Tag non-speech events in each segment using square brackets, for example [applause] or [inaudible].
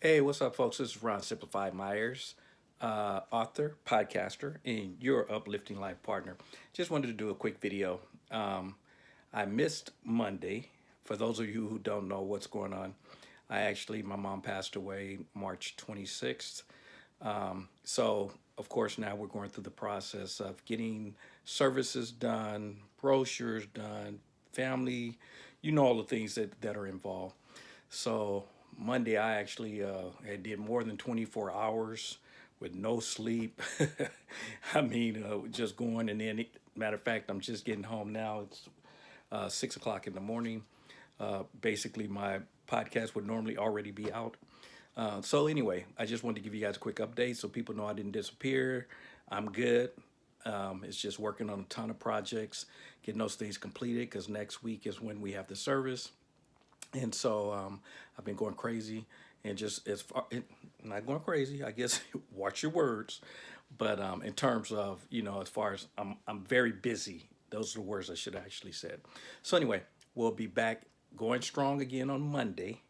Hey, what's up, folks? This is Ron Simplified Myers, uh, author, podcaster, and your uplifting life partner. Just wanted to do a quick video. Um, I missed Monday. For those of you who don't know what's going on, I actually, my mom passed away March 26th. Um, so, of course, now we're going through the process of getting services done, brochures done, family, you know all the things that, that are involved. So Monday, I actually uh, did more than 24 hours with no sleep. [laughs] I mean, uh, just going and then, matter of fact, I'm just getting home now. It's uh, six o'clock in the morning. Uh, basically, my podcast would normally already be out. Uh, so anyway, I just wanted to give you guys a quick update so people know I didn't disappear. I'm good. Um, it's just working on a ton of projects, getting those things completed because next week is when we have the service. And so um, I've been going crazy and just as far, it, not going crazy, I guess, [laughs] watch your words. But um, in terms of, you know, as far as I'm, I'm very busy. Those are the words I should have actually said. So anyway, we'll be back going strong again on Monday.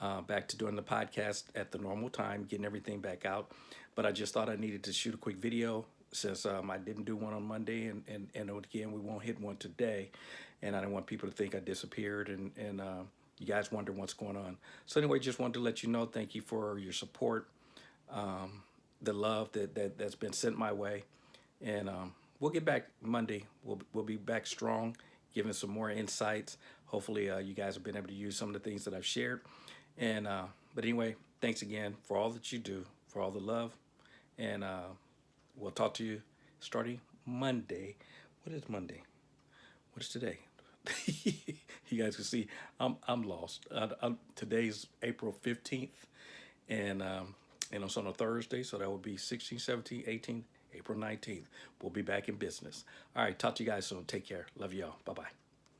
Uh, back to doing the podcast at the normal time, getting everything back out. But I just thought I needed to shoot a quick video since um, I didn't do one on Monday and, and, and again, we won't hit one today. And I don't want people to think I disappeared and, and uh, you guys wonder what's going on. So anyway, just wanted to let you know, thank you for your support, um, the love that, that, that's been sent my way. And um, we'll get back Monday. We'll, we'll be back strong, giving some more insights. Hopefully uh, you guys have been able to use some of the things that I've shared. And uh, But anyway, thanks again for all that you do, for all the love. And uh, we'll talk to you starting Monday. What is Monday? What is today? [laughs] you guys can see I'm I'm lost. I, I'm, today's April 15th, and um, and it's on a Thursday, so that would be 16, 17, 18, April 19th. We'll be back in business. All right, talk to you guys soon. Take care. Love y'all. Bye bye.